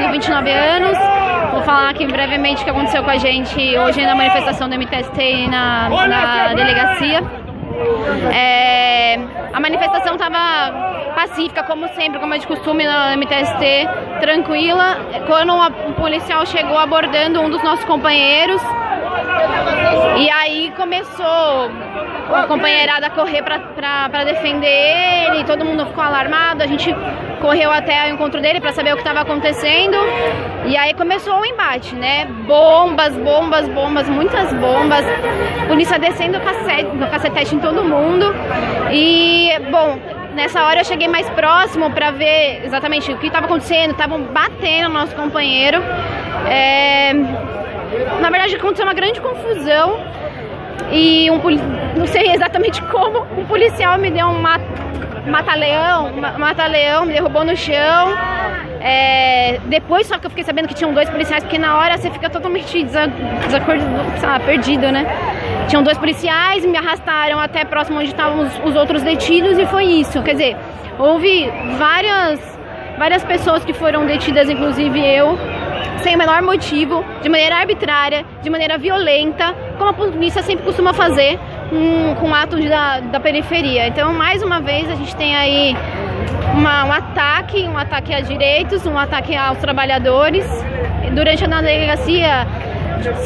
tenho 29 anos. Vou falar aqui brevemente o que aconteceu com a gente hoje na manifestação do MTST na, na delegacia. É, a manifestação estava pacífica, como sempre, como é de costume na MTST, tranquila. Quando um policial chegou abordando um dos nossos companheiros, começou a companheirada a correr para defender ele, todo mundo ficou alarmado, a gente correu até o encontro dele para saber o que estava acontecendo. E aí começou o embate, né? Bombas, bombas, bombas, muitas bombas. Polícia descendo o cacete, no cacetete em todo mundo. E, bom, nessa hora eu cheguei mais próximo para ver exatamente o que estava acontecendo. Estavam batendo no nosso companheiro. É... Na verdade, aconteceu uma grande confusão. E um não sei exatamente como, um policial me deu um mata-leão, mata-leão, me derrubou no chão. É, depois só que eu fiquei sabendo que tinham dois policiais, porque na hora você fica totalmente desacordado, perdido, né? Tinham dois policiais, me arrastaram até próximo onde estavam os, os outros detidos e foi isso. Quer dizer, houve várias, várias pessoas que foram detidas, inclusive eu, sem o menor motivo, de maneira arbitrária, de maneira violenta, como a polícia sempre costuma fazer com, com atos da, da periferia. Então, mais uma vez, a gente tem aí uma, um ataque, um ataque a direitos, um ataque aos trabalhadores. Durante a delegacia,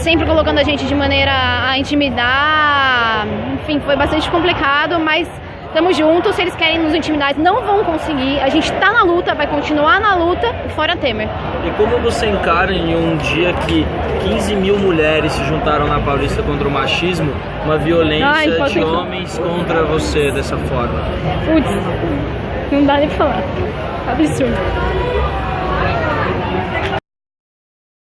sempre colocando a gente de maneira a intimidar, enfim, foi bastante complicado, mas Tamo juntos, se eles querem nos intimidar, não vão conseguir. A gente tá na luta, vai continuar na luta, fora Temer. E como você encara em um dia que 15 mil mulheres se juntaram na Paulista contra o machismo, uma violência Ai, de homens contra você dessa forma? Putz, não dá nem pra falar. Absurdo.